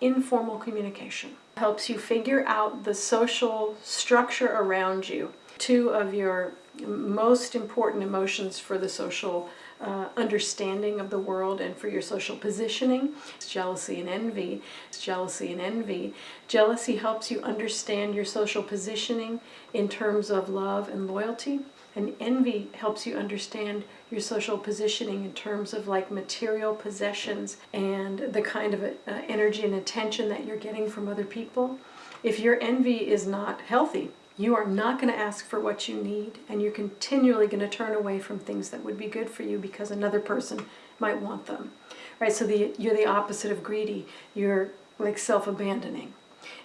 Informal communication helps you figure out the social structure around you. Two of your most important emotions for the social uh, understanding of the world and for your social positioning. It's jealousy and envy. It's jealousy and envy. Jealousy helps you understand your social positioning in terms of love and loyalty. And envy helps you understand your social positioning in terms of like material possessions and the kind of uh, energy and attention that you're getting from other people. If your envy is not healthy, you are not going to ask for what you need and you're continually going to turn away from things that would be good for you because another person might want them. Right? So the, you're the opposite of greedy. You're like self-abandoning.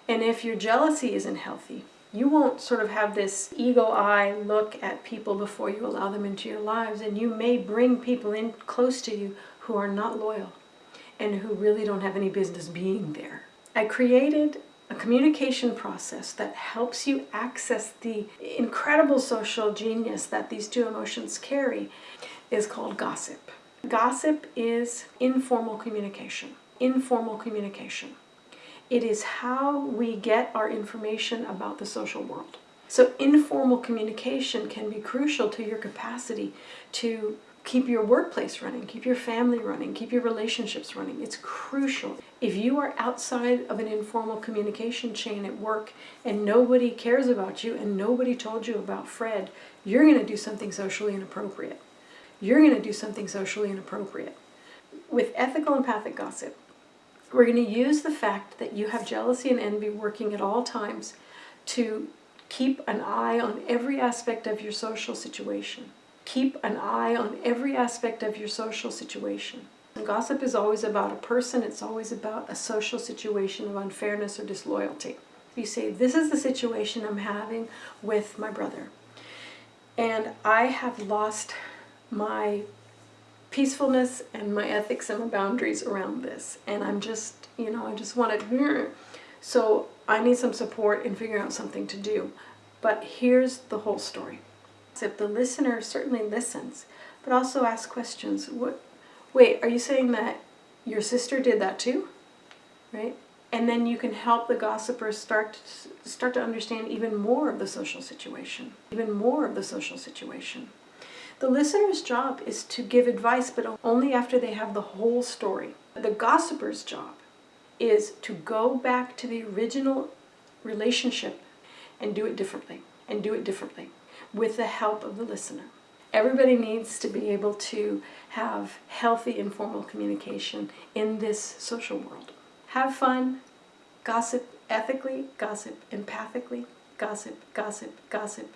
And if your jealousy isn't healthy, you won't sort of have this eagle eye look at people before you allow them into your lives and you may bring people in close to you who are not loyal and who really don't have any business being there. I created a communication process that helps you access the incredible social genius that these two emotions carry is called gossip. Gossip is informal communication. Informal communication. It is how we get our information about the social world. So informal communication can be crucial to your capacity to keep your workplace running, keep your family running, keep your relationships running. It's crucial. If you are outside of an informal communication chain at work and nobody cares about you and nobody told you about Fred, you're going to do something socially inappropriate. You're going to do something socially inappropriate. With ethical empathic gossip, we're going to use the fact that you have jealousy and envy working at all times to keep an eye on every aspect of your social situation keep an eye on every aspect of your social situation. And gossip is always about a person, it's always about a social situation of unfairness or disloyalty. You say, this is the situation I'm having with my brother. And I have lost my peacefulness and my ethics and my boundaries around this. And I'm just, you know, I just want to... So I need some support in figuring out something to do. But here's the whole story. If the listener certainly listens, but also asks questions. What? Wait, are you saying that your sister did that too? Right? And then you can help the gossiper start start to understand even more of the social situation, even more of the social situation. The listener's job is to give advice, but only after they have the whole story. The gossiper's job is to go back to the original relationship and do it differently, and do it differently with the help of the listener. Everybody needs to be able to have healthy informal communication in this social world. Have fun, gossip ethically, gossip empathically, gossip, gossip, gossip,